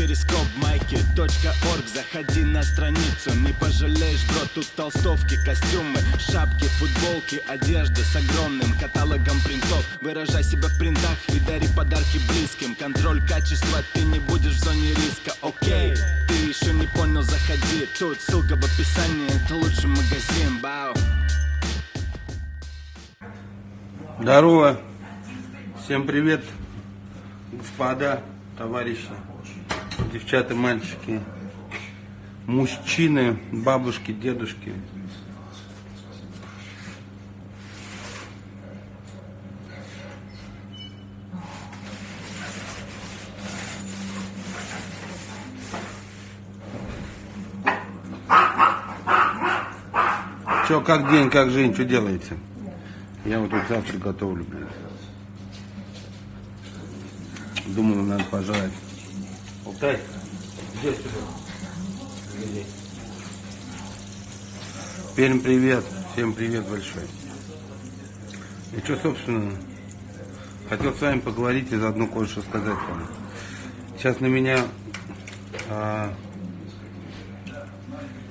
перископ майки .орг. Заходи на страницу, не пожалеешь, бро Тут толстовки, костюмы, шапки, футболки Одежда с огромным каталогом принтов. Выражай себя в принтах и дари подарки близким. Контроль качества, ты не будешь в зоне риска, окей Ты еще не понял, заходи. Тут ссылка в описании, это лучший магазин, бау Здорово. Всем привет, господа, товарищи, девчата, мальчики, мужчины, бабушки, дедушки. Че, как день, как жизнь, что делаете? Я вот тут завтра готовлю, блин. Думаю, надо пожрать. Алтай, где сюда? Перм, привет. Всем привет большой. И что, собственно, хотел с вами поговорить и заодно кое-что сказать вам. Сейчас на меня а,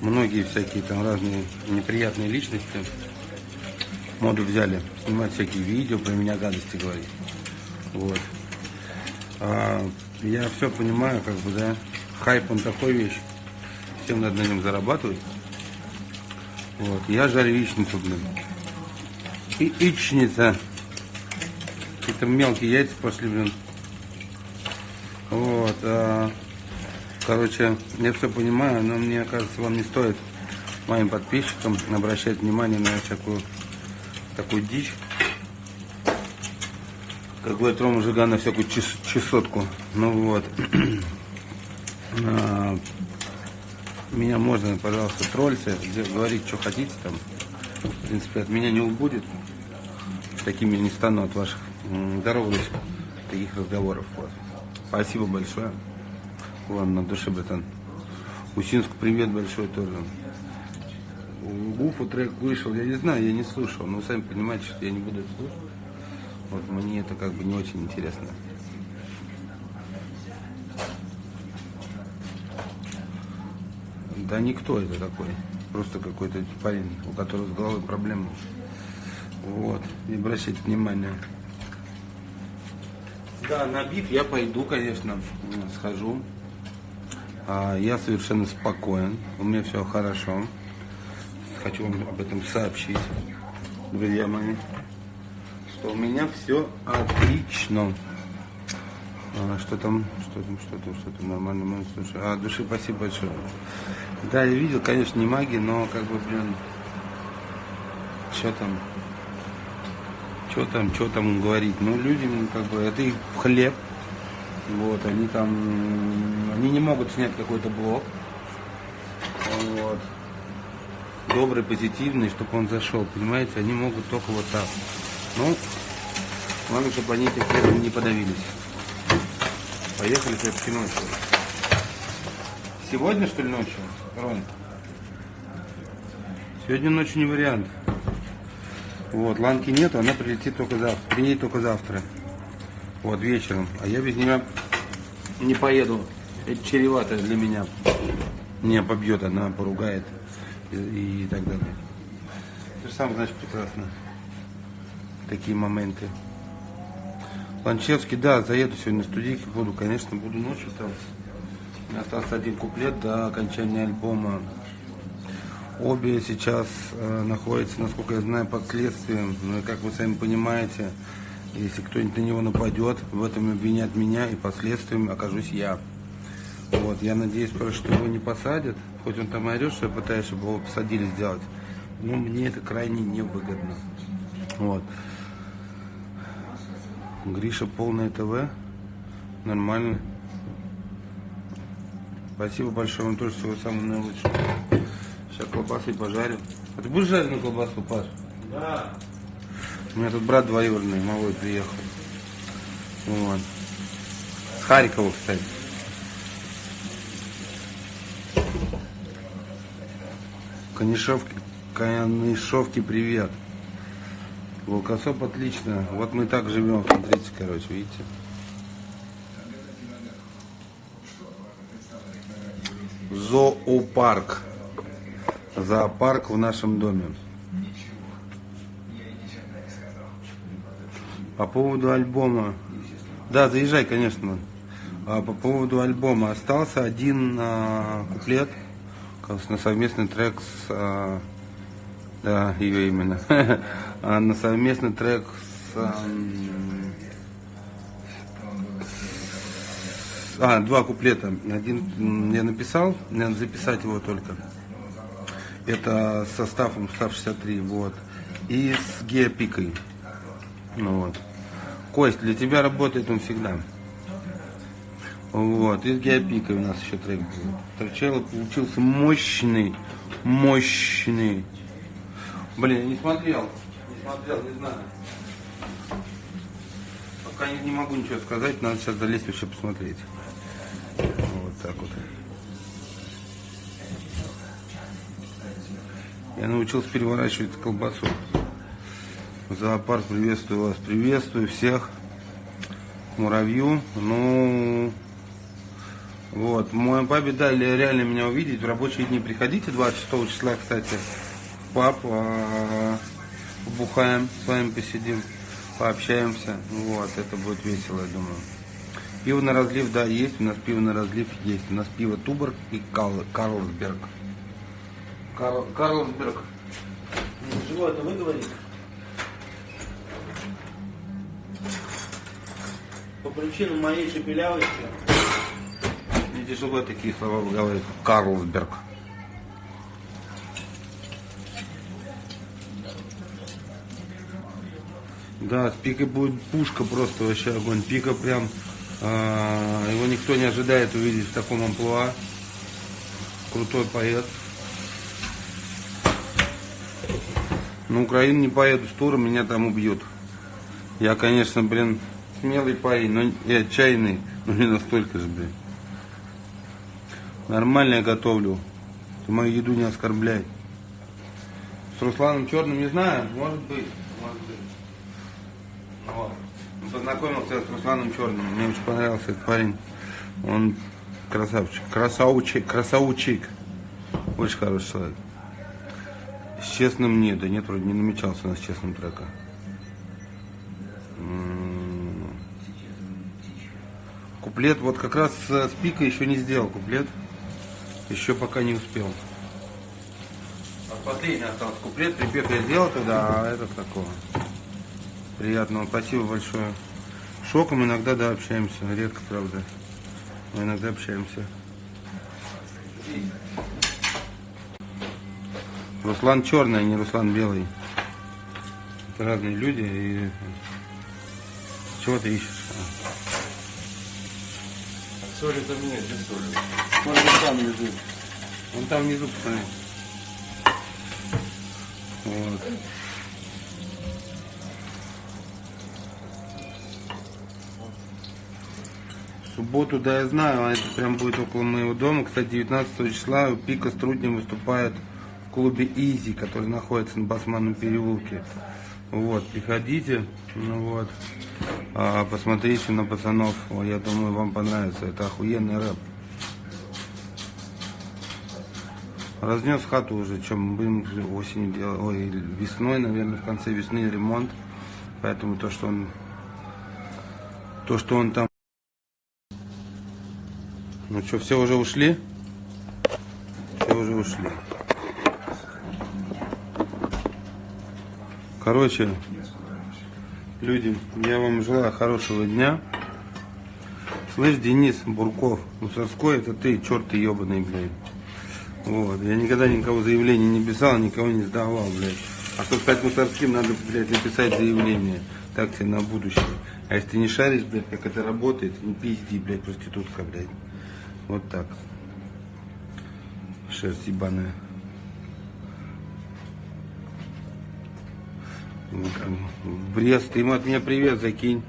многие всякие там разные неприятные личности моду взяли, снимать всякие видео, про меня гадости говорить. Вот. А, я все понимаю, как бы, да, хайп он такой вещь, всем надо на нем зарабатывать. Вот, я жарю яичницу, блин. И яичница. Это мелкие яйца пошли, блин. Вот, а, короче, я все понимаю, но мне кажется, вам не стоит моим подписчикам обращать внимание на всякую такую дичь. Как говорит Рома Жигана, всякую час, чесотку. Ну вот. А, меня можно, пожалуйста, тролльте, говорить, что хотите там. В принципе, от меня не убудет. Такими не стану от ваших здоровых таких разговоров. Вот. Спасибо большое. Вам на душе, братан. Усинску привет большой тоже. Гуфу трек вышел, я не знаю, я не слушал, но сами понимаете, что я не буду слушать. Вот мне это как бы не очень интересно. Да никто это такой. Просто какой-то парень, у которого с головой проблемы. Вот. Не обращайте внимания. Да, на биф я пойду, конечно, схожу. А, я совершенно спокоен. У меня все хорошо хочу вам об этом сообщить, друзья мои, что у меня все отлично. А, что там, что там, что там, что там нормально, слушай. А, души, спасибо большое. Да, я видел, конечно, не магии, но как бы, блин, что там, что там, что там говорить. Ну, людям, как бы, это их хлеб. Вот, они там, они не могут снять какой-то блок. Вот добрый, позитивный, чтобы он зашел, понимаете, они могут только вот так. Ну, главное, чтобы они этим хлебом не подавились. Поехали все-таки ночью. Сегодня, что ли, ночью, Рон? Сегодня ночью не вариант. Вот, Ланки нету, она прилетит только завтра. Приедет только завтра. Вот, вечером. А я без нее не поеду. Это чревато для меня. Меня побьет, она поругает и, и так далее. Ты же сам знаешь прекрасно такие моменты. Ланчевский, да, заеду сегодня на студийке, буду, конечно, буду ночью там. Остался один куплет до окончания альбома. Обе сейчас э, находятся, насколько я знаю, под следствием. Ну и как вы сами понимаете, если кто-нибудь на него нападет, в этом обвинят меня и последствием окажусь я. Вот, я надеюсь, что его не посадят. Хоть он там орет, что я пытаюсь, чтобы его посадили сделать. Но мне это крайне невыгодно. Вот. Гриша полное ТВ. Нормально. Спасибо большое вам тоже всего самого наилучшего. Сейчас колбасы пожарю. А ты будешь жареную колбасу, Паш? Да. У меня тут брат двоюродный, малой приехал. Вот. С Харькова, кстати. Канишовки, Канишовки, привет. Волкосоп отлично. Вот мы так живем, смотрите, короче, видите. зоопарк. Зоопарк в нашем доме. По поводу альбома. Да, заезжай, конечно. А по поводу альбома остался один а, куплет на совместный трек с а, да, ее именно. А на совместный трек с... А, два куплета. Один я написал, надо записать его только. Это с составом состав 63, вот. И с геопикой. Ну вот. Кость, для тебя работает он всегда. Вот, и с геопикой у нас еще трек был. Торчелло получился мощный, мощный. Блин, я не смотрел, смотрел, не знаю. Пока не, не могу ничего сказать, надо сейчас залезть вообще посмотреть. Вот так вот. Я научился переворачивать колбасу. Зоопарк, приветствую вас, приветствую всех. Муравью. Ну, вот. Мой папе дали реально меня увидеть. В рабочие дни приходите 26 числа, кстати пап, а, побухаем, с вами посидим, пообщаемся. Вот, это будет весело, я думаю. Пиво на разлив, да, есть. У нас пиво на разлив есть. У нас пиво Туборг и Кал, Карлсберг. Карл, Карлсберг. Чего это вы говорите? По причинам моей шепелявости. Не тяжело такие слова выговаривать. Карлсберг. Да, с пика будет пушка просто вообще огонь. Пика прям, э, его никто не ожидает увидеть в таком амплуа. Крутой поэт. На Украину не поеду с туром, меня там убьют. Я, конечно, блин, смелый парень, но и отчаянный, но не настолько же, блин. Нормально я готовлю. Ты мою еду не оскорбляй. С Русланом Черным не знаю, может быть, может быть. Вот. Познакомился с Русланом Черным. Мне очень понравился этот парень. Он красавчик. Красавчик. Красавчик. Очень хороший человек. С честным нет. Да нет, вроде не намечался у нас честным трека. Куплет, вот как раз с пика еще не сделал куплет. Еще пока не успел. Последний остался куплет, припев я сделал тогда, а этот такого. Приятного, спасибо большое. Шоком иногда, да, общаемся. Редко, правда. Но иногда общаемся. Руслан черный, а не Руслан белый. Это разные люди. И... Чего ты ищешь? Соли там нет, где соли? Вон там внизу. Вон там внизу, посмотри. Вот. Субботу, да, я знаю, а это прям будет около моего дома. Кстати, 19 числа Пика с выступает в клубе Изи, который находится на Басманном переулке. Вот, приходите, ну вот, а, посмотрите на пацанов, я думаю, вам понравится, это охуенный рэп. Разнес хату уже, чем будем осенью делать, ой, весной, наверное, в конце весны ремонт, поэтому то, что он, то, что он там ну что, все уже ушли? Все уже ушли. Короче, люди, я вам желаю хорошего дня. Слышь, Денис Бурков, Мусорской, это ты, черт ты ебаный, блядь. Вот, я никогда никого заявления не писал, никого не сдавал, блядь. А чтобы стать мусорским, надо, блядь, написать заявление. Так тебе на будущее. А если ты не шаришь, блядь, как это работает, не пизди, блядь, проститутка, блядь. Вот так. Шерсть ебаная. В Брест, ему от меня привет закинь.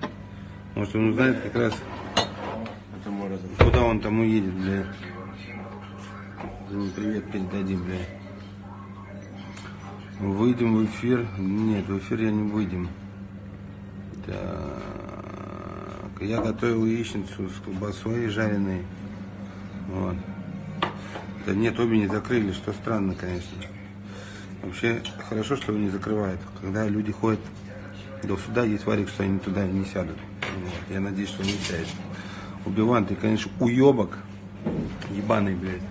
Может он узнает как раз, куда он там уедет, бля. Привет передадим, бля. Выйдем в эфир. Нет, в эфир я не выйдем. Так. Я готовил яичницу с колбасой жареной. Вот. Да нет, обе не закрыли, что странно, конечно. Вообще, хорошо, что не закрывают. Когда люди ходят до суда, есть варик, что они туда не сядут. Вот. Я надеюсь, что он не сядет. Убиван, ты, конечно, уебок. Ебаный, блядь.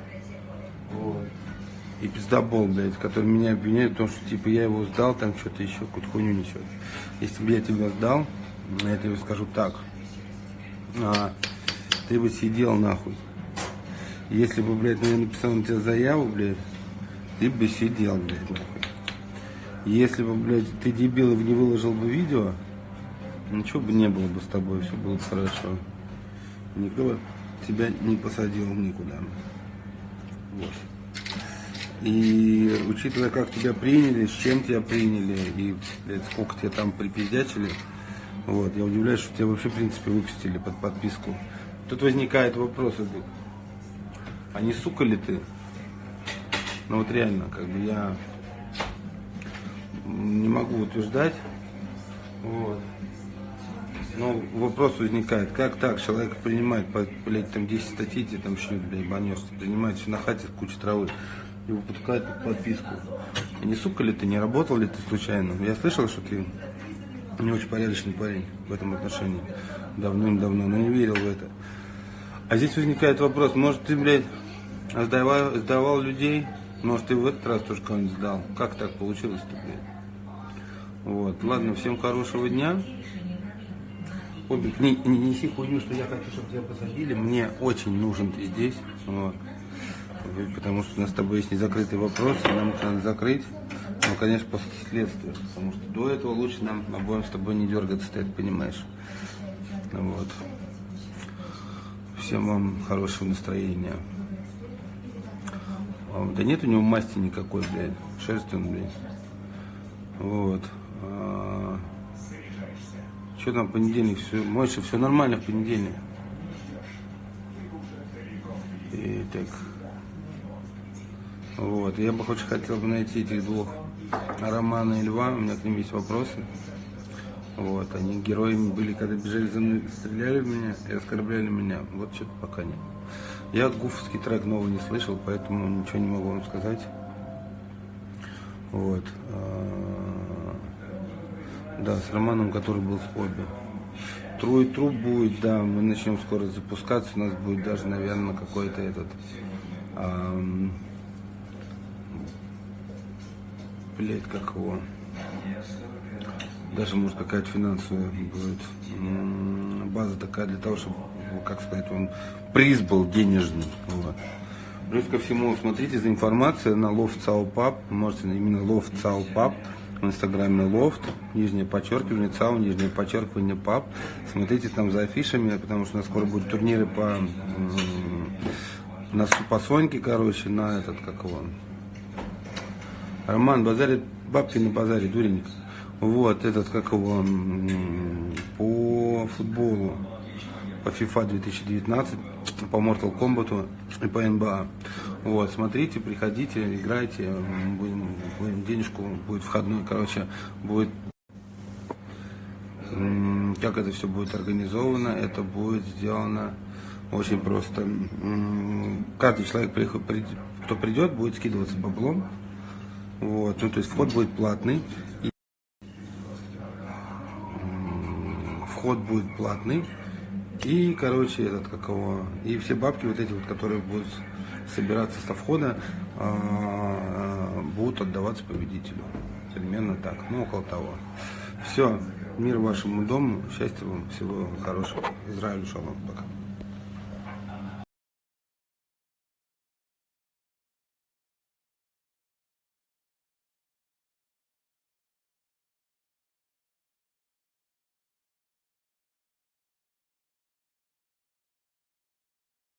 Вот. И пиздобол, блядь, который меня обвиняет в том, что, типа, я его сдал, там что-то еще, какую-то хуйню несет. Если бы я тебя сдал, я тебе скажу так. А, ты бы сидел нахуй. Если бы, блядь, я написал на тебя заяву, блядь, ты бы сидел, блядь, нахуй. Если бы, блядь, ты дебил и не выложил бы видео, ничего бы не было бы с тобой, все было бы хорошо. Никто бы тебя не посадил никуда. Вот. И учитывая, как тебя приняли, с чем тебя приняли, и блядь, сколько тебя там припиздячили, вот, я удивляюсь, что тебя вообще, в принципе, выпустили под подписку. Тут возникает вопрос, а не сука ли ты? Ну вот реально, как бы я не могу утверждать. Вот. Но вопрос возникает, как так человек принимает, блядь, там 10 статей, тебе там шьют, блядь, банешься, принимает все на хате куча травы, его пускают под подписку. И не сука ли ты, не работал ли ты случайно? Я слышал, что ты не очень порядочный парень в этом отношении. Давным-давно, но не верил в это. А здесь возникает вопрос, может ты, блядь, сдавал, сдавал людей, может ты в этот раз тоже кого-нибудь сдал? Как так получилось-то, блядь? Вот, ладно, всем хорошего дня. Обик, не, не неси хуйню, что я хочу, чтобы тебя посадили. Мне очень нужен ты здесь. Вот. Потому что у нас с тобой есть незакрытый вопрос, и нам надо закрыть. Ну, конечно, после следствия. Потому что до этого лучше нам обоим с тобой не дергаться, ты это понимаешь. Вот. Всем вам хорошего настроения. Да нет у него масти никакой, блядь. Шерсть он, блядь. Вот. А, что там понедельник? Все, Мойша, все нормально в понедельник. И так. Вот. Я бы очень хотел бы найти этих двух Романа и Льва. У меня к ним есть вопросы. Вот. Они героями были, когда бежали за мной, стреляли в меня и оскорбляли меня. Вот что-то пока нет. Я гуфовский трек новый не слышал, поэтому ничего не могу вам сказать. Вот. А, да, с Романом, который был с Обе. Тру и труп будет, да, мы начнем скоро запускаться, у нас будет даже, наверное, какой-то этот... А, блять, как его... Даже, может, какая-то финансовая будет база такая для того, чтобы, как сказать, он приз был денежный. Вот. Плюс ко всему, смотрите за информацией на Loft Цаупап, можете именно Loft Цаупап, в инстаграме Loft, нижнее подчеркивание, Цау, нижнее подчеркивание Пап. Смотрите там за афишами, потому что у нас скоро будут турниры по, на, по Соньке, короче, на этот, как его, Роман базарит бабки на базаре, дуренник. Вот, этот, как его, по футболу по FIFA 2019, по Mortal Kombat и по NBA. Вот, смотрите, приходите, играйте, будем, будем денежку, будет входной, короче, будет как это все будет организовано, это будет сделано очень просто. Каждый человек, кто придет, будет скидываться баблом. Вот, ну, то есть вход будет платный. Вход будет платный. И, короче, этот, как его, и все бабки вот эти вот, которые будут собираться со входа, а, будут отдаваться победителю. Примерно так, ну, около того. Все, мир вашему дому, счастья вам, всего хорошего. Израилю шалом, пока.